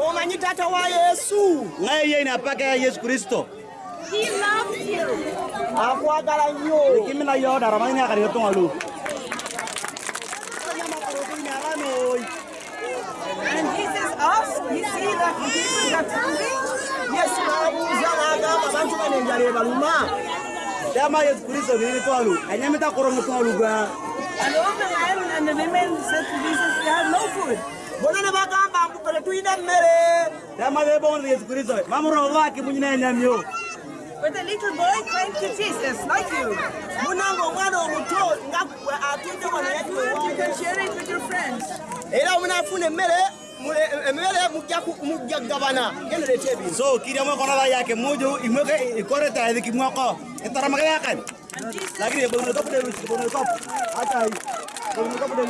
Oh, my kusala tugenda Yesu ngai ye inapaka ya yesu kristo He loves you. akwagala nnyo. kimina yo daramani akari yotonga lu And Jesus asked, you see that people are hungry? Yesu n'abuuza n'agamba abantu bano enjala ebaluma. dama yesu kristo nini twalu anyamita korongo twalu gwa And all the men and the women said to Jesus, we have no food. Bonna ne bagamba mbu ffe tetulina mmere. Dama de bongo yesu kristo mamuro waki munyina nyamyo But the little boy came to Jesus, like you. Munnange omwana omuto nga ggwe atudde wano You can share it with your friends. Era omunaafuna emmere mule- eh, emmere mujja ku- mujja kugabana. Genda leeta ebintu. so kiria mwe kona yake muju imweke ikore ta ediki mwako itaramaka yakan And Jesus. Lakini bono kapu de lusi bono kapu hata hii bono kapu de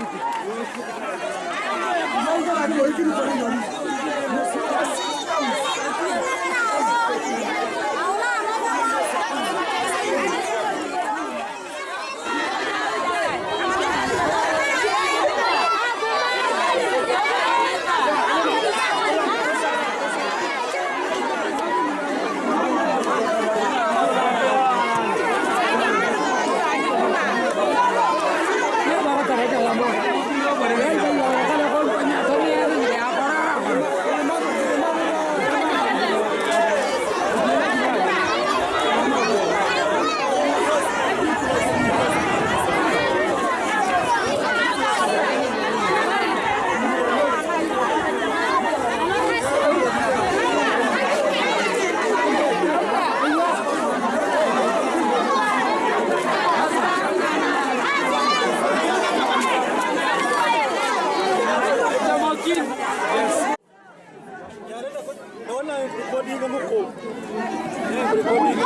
la muerte. Everybody.